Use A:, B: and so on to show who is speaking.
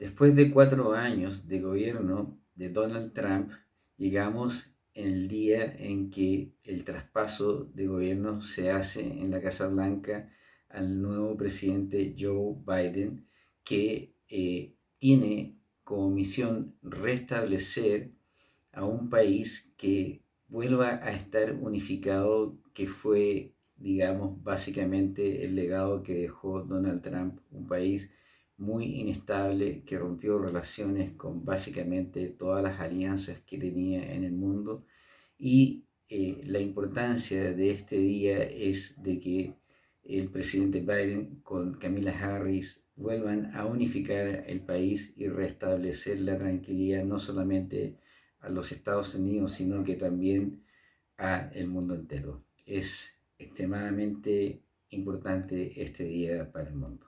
A: Después de cuatro años de gobierno de Donald Trump, llegamos el día en que el traspaso de gobierno se hace en la Casa Blanca al nuevo presidente Joe Biden, que eh, tiene como misión restablecer a un país que vuelva a estar unificado, que fue, digamos, básicamente el legado que dejó Donald Trump, un país muy inestable que rompió relaciones con básicamente todas las alianzas que tenía en el mundo y eh, la importancia de este día es de que el presidente Biden con Camila Harris vuelvan a unificar el país y restablecer la tranquilidad no solamente a los Estados Unidos, sino que también a el mundo entero. Es extremadamente importante este día para el mundo.